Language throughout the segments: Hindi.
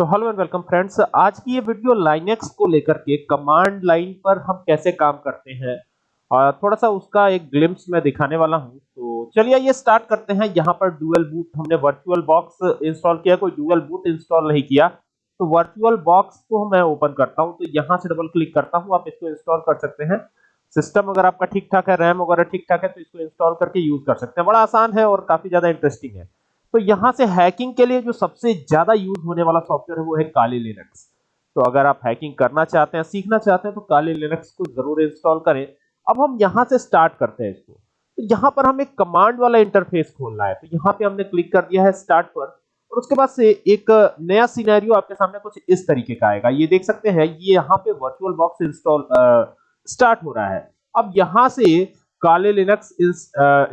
So hello and welcome friends आज की ये वीडियो लाइनेक्स को लेकर के कमांड लाइन पर हम कैसे काम करते हैं, और थोड़ा सा उसका एक ग्लिम्स मैं दिखाने वाला हूँ। तो चलिए ये स्टार्ट करते हैं। यहाँ पर डुअल बूट हमने वर्चुअल बॉक्स इंस्टॉल किया, कोई डुअल बूट इंस्टॉल नहीं किया। तो वर्चुअल बॉक्स को मैं ओपन करता हूँ। तो यहाँ से डबल क्लिक करता हूँ। आप इसको इंस्टॉल कर सकते हैं। सिस्टम अगर आपका ठीक ठाक है रैम वगैरह ठीक ठाक है तो इसको इंस्टॉल करके यूज़ कर सकते हैं। बड़ा आसान है और काफ़ी ज़्यादा इंटरेस्टिंग है। तो यहाँ से हैकिंग के लिए जो सबसे ज़्यादा यूज़ होने वाला सॉफ्टवेयर है, वो है काली लिनक्स तो अगर आप हैकिंग करना चाहते हैं, सीखना चाहते हैं तो काली लिनक्स को ज़रूर इंस्टॉल करें। अब हम यहाँ से स्टार्ट करते हैं इसको। तो यहाँ पर हमें कमांड वाला इंटरफेस खोलना है। तो यहाँ पे हमने क्लिक कर दिया है स्टार्ट पर। और उसके बाद से एक नया सिनेरियो आपके सामने कुछ इस तरीके का आएगा। ये देख सकते हैं, ये यहाँ पे वर्चुअल बॉक्स इंस्टॉल स्टार्ट हो रहा है। अब यहाँ से काले लिनक्स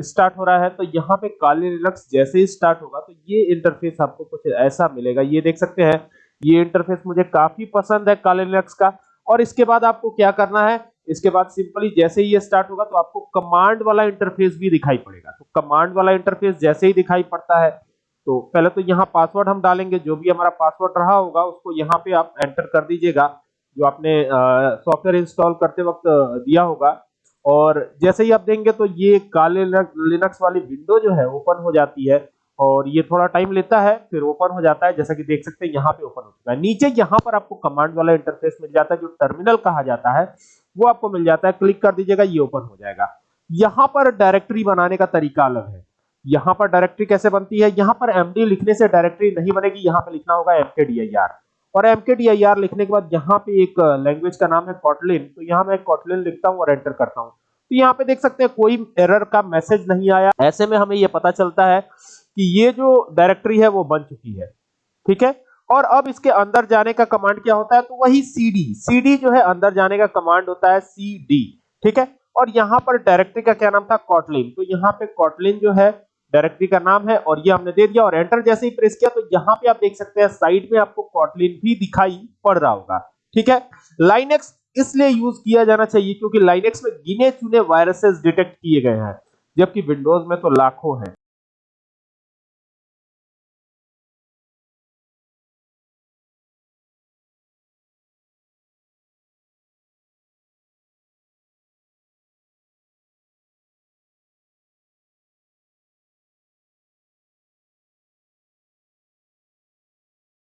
स्टार्ट हो रहा है तो यहाँ पे काले लिनक्स जैसे ही स्टार्ट होगा तो ये इंटरफेस आपको कुछ ऐसा मिलेगा। ये देख सकते हैं, ये इंटरफेस मुझे काफ़ी पसंद है काले लिनक्स का। और इसके बाद आपको क्या करना है? इसके बाद सिंपली जैसे ही ये स्टार्ट होगा तो आपको कमांड वाला इंटरफेस भी दिखाई पड़ेगा। तो कमांड वाला इंटरफेस जैसे ही दिखाई पड़ता है तो पहले तो यहाँ पासवर्ड हम डालेंगे, जो भी हमारा पासवर्ड रहा होगा, उसको यहाँ पे आप एंटर कर दीजिएगा। जो आपने सॉफ्टवेयर इंस्टॉल करते वक्त दिया होगा और जैसे ही आप देंगे तो ये काले लिनक्स वाली विंडो जो है ओपन हो जाती है। और ये थोड़ा टाइम लेता है, फिर ओपन हो जाता है। जैसा कि देख सकते हैं, यहाँ पे ओपन हो चुका है। नीचे यहाँ पर आपको कमांड वाला इंटरफेस मिल जाता है, जो टर्मिनल कहा जाता है, वो आपको मिल जाता है। क्लिक कर दीजिएगा, ये ओपन हो जाएगा। यहाँ पर डायरेक्टरी बनाने का तरीका अलग है। यहाँ पर डायरेक्टरी कैसे बनती है? यहाँ पर एमडी लिखने से डायरेक्टरी नहीं बनेगी। यहाँ पे लिखना होगा एमकेडीआईआर और एमकेडीआईआर लिखने के बाद यहाँ पे एक लैंग्वेज का नाम है कॉटलिन तो यहाँ मैं कॉटलिन लिखता हूँ और एंटर करता हूँ। तो यहाँ पे देख सकते हैं कोई एरर का मैसेज नहीं आया। ऐसे में हमें ये पता चलता है कि ये जो डायरेक्टरी है वो बन चुकी है। ठीक है? और अब इसके अंदर जाने का कमांड क्या होता है? तो वही cd cd जो है अंदर जाने का कमांड होता है cd ठीक है? और यहाँ पर डायरेक्टरी का क्या नाम था? कॉटलिन तो यहाँ पे कॉटलिन जो है डायरेक्टरी का नाम है और ये हमने दे दिया और एंटर जैसे ही प्रेस किया तो यहाँ पे आप देख सकते हैं, साइड में आपको कॉटलिन भी दिखाई पड़ रहा होगा। ठीक है? लाइनेक्स इसलिए यूज़ किया जाना चाहिए क्योंकि लाइनेक्स में गिने चुने वायरसेस डिटेक्ट किए गए हैं, जबकि विंडोज़ में तो लाखों हैं।